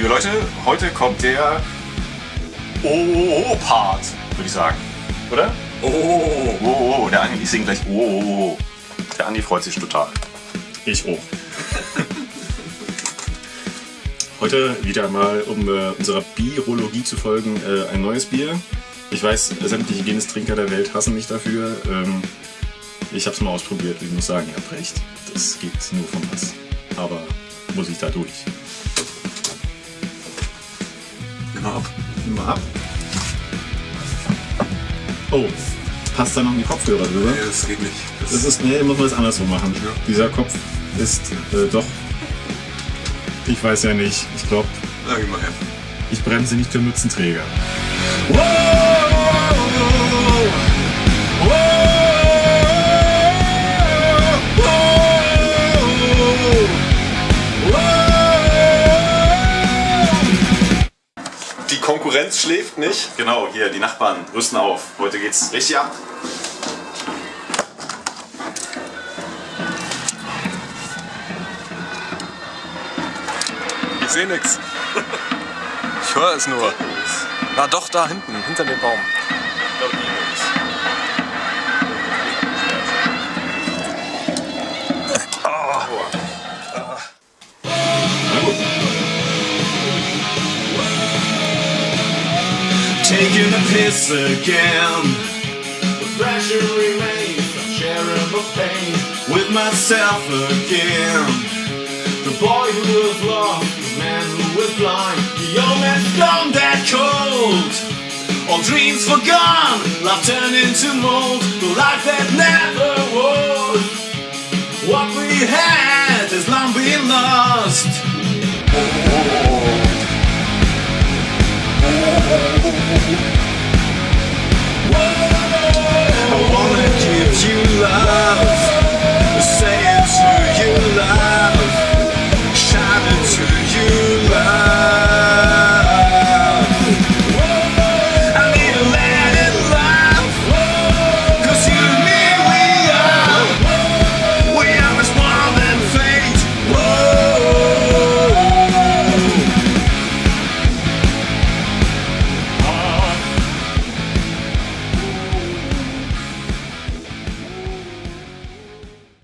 Liebe Leute, heute kommt der Oh-Part, würde ich sagen. Oder? Oh, oh, Oh, oh, oh. der Andi, ich singe gleich Oh, oh, oh. Der Andi freut sich total. Ich auch. Heute wieder mal, um äh, unserer Birologie zu folgen, äh, ein neues Bier. Ich weiß, sämtliche Guinness-Trinker der Welt hassen mich dafür. Ähm, ich habe es mal ausprobiert und ich muss sagen, ihr habt recht. Das geht nur vom Hass. Aber muss ich da durch. Immer ab. Mal ab. Oh, passt da noch ein Kopfhörer drüber? Nee, das geht nicht. Das, Das ist, nee, muss man es andersrum machen. Ja. Dieser Kopf ist äh, doch. Ich weiß ja nicht. Ich glaube, Na, geh mal her. ich bremse nicht für Mützenträger. Die Konkurrenz schläft nicht. Genau, hier, die Nachbarn rüsten auf. Heute geht's richtig ab. Ich sehe nichts. Ich höre es nur. Na doch, da hinten, hinter dem Baum. Na Taking a piss again. The pressure remains, I'm sharing the pain with myself again. The boy who was lost, the man who was blind, the old man's gone that cold. All dreams forgone, life turned into mold. The life